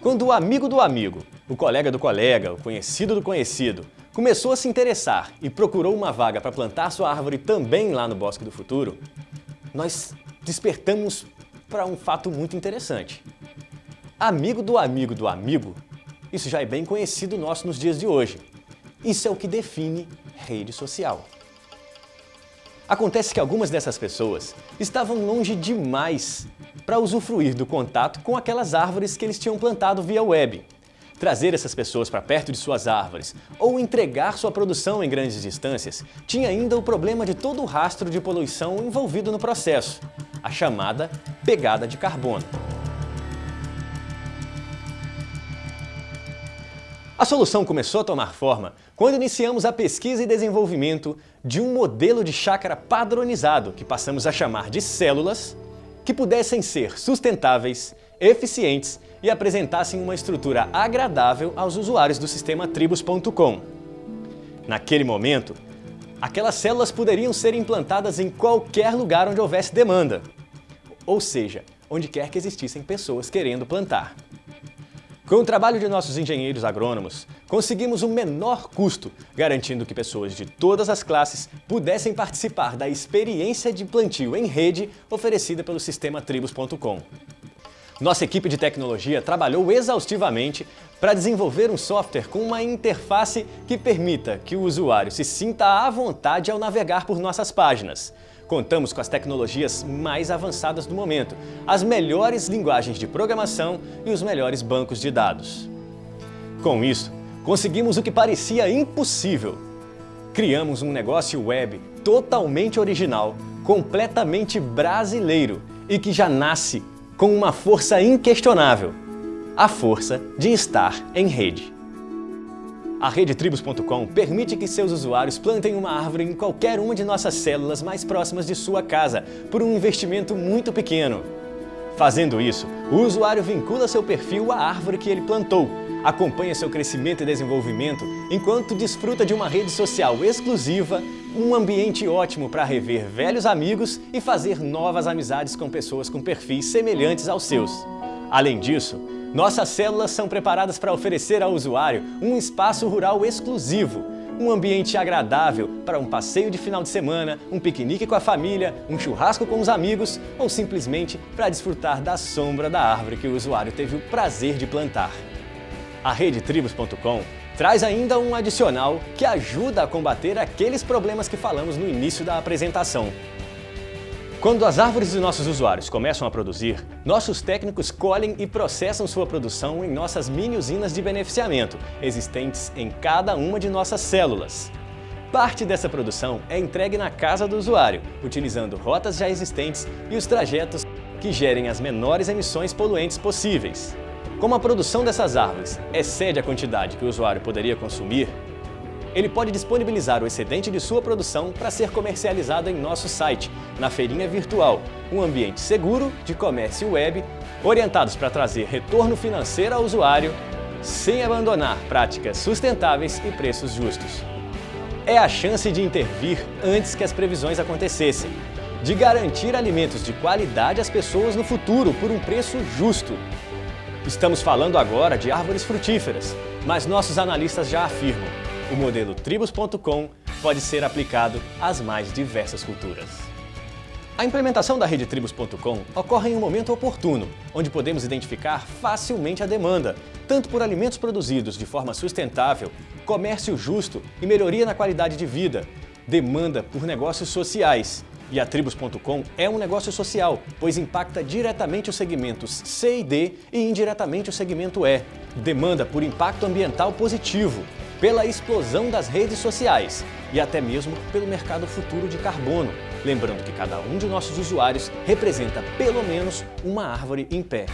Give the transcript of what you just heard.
Quando o amigo do amigo, o colega do colega, o conhecido do conhecido, começou a se interessar e procurou uma vaga para plantar sua árvore também lá no Bosque do Futuro, nós despertamos para um fato muito interessante. Amigo do amigo do amigo, isso já é bem conhecido nosso nos dias de hoje. Isso é o que define rede social. Acontece que algumas dessas pessoas estavam longe demais para usufruir do contato com aquelas árvores que eles tinham plantado via web. Trazer essas pessoas para perto de suas árvores ou entregar sua produção em grandes distâncias tinha ainda o problema de todo o rastro de poluição envolvido no processo, a chamada pegada de carbono. A solução começou a tomar forma quando iniciamos a pesquisa e desenvolvimento de um modelo de chácara padronizado que passamos a chamar de células que pudessem ser sustentáveis, eficientes e apresentassem uma estrutura agradável aos usuários do sistema Tribus.com. Naquele momento, aquelas células poderiam ser implantadas em qualquer lugar onde houvesse demanda, ou seja, onde quer que existissem pessoas querendo plantar. Com o trabalho de nossos engenheiros agrônomos, conseguimos um menor custo, garantindo que pessoas de todas as classes pudessem participar da experiência de plantio em rede oferecida pelo sistema Tribus.com. Nossa equipe de tecnologia trabalhou exaustivamente para desenvolver um software com uma interface que permita que o usuário se sinta à vontade ao navegar por nossas páginas, Contamos com as tecnologias mais avançadas do momento, as melhores linguagens de programação e os melhores bancos de dados. Com isso, conseguimos o que parecia impossível. Criamos um negócio web totalmente original, completamente brasileiro e que já nasce com uma força inquestionável, a força de estar em rede. A RedeTribos.com permite que seus usuários plantem uma árvore em qualquer uma de nossas células mais próximas de sua casa, por um investimento muito pequeno. Fazendo isso, o usuário vincula seu perfil à árvore que ele plantou, acompanha seu crescimento e desenvolvimento, enquanto desfruta de uma rede social exclusiva, um ambiente ótimo para rever velhos amigos e fazer novas amizades com pessoas com perfis semelhantes aos seus. Além disso, nossas células são preparadas para oferecer ao usuário um espaço rural exclusivo, um ambiente agradável para um passeio de final de semana, um piquenique com a família, um churrasco com os amigos ou simplesmente para desfrutar da sombra da árvore que o usuário teve o prazer de plantar. A RedeTribos.com traz ainda um adicional que ajuda a combater aqueles problemas que falamos no início da apresentação. Quando as árvores de nossos usuários começam a produzir, nossos técnicos colhem e processam sua produção em nossas mini usinas de beneficiamento, existentes em cada uma de nossas células. Parte dessa produção é entregue na casa do usuário, utilizando rotas já existentes e os trajetos que gerem as menores emissões poluentes possíveis. Como a produção dessas árvores excede a quantidade que o usuário poderia consumir, ele pode disponibilizar o excedente de sua produção para ser comercializado em nosso site, na Feirinha Virtual, um ambiente seguro de comércio web, orientados para trazer retorno financeiro ao usuário, sem abandonar práticas sustentáveis e preços justos. É a chance de intervir antes que as previsões acontecessem, de garantir alimentos de qualidade às pessoas no futuro por um preço justo. Estamos falando agora de árvores frutíferas, mas nossos analistas já afirmam o modelo Tribus.com pode ser aplicado às mais diversas culturas. A implementação da rede Tribus.com ocorre em um momento oportuno, onde podemos identificar facilmente a demanda, tanto por alimentos produzidos de forma sustentável, comércio justo e melhoria na qualidade de vida, demanda por negócios sociais. E a Tribus.com é um negócio social, pois impacta diretamente os segmentos C e D e indiretamente o segmento E. Demanda por impacto ambiental positivo, pela explosão das redes sociais e até mesmo pelo mercado futuro de carbono, lembrando que cada um de nossos usuários representa pelo menos uma árvore em pé.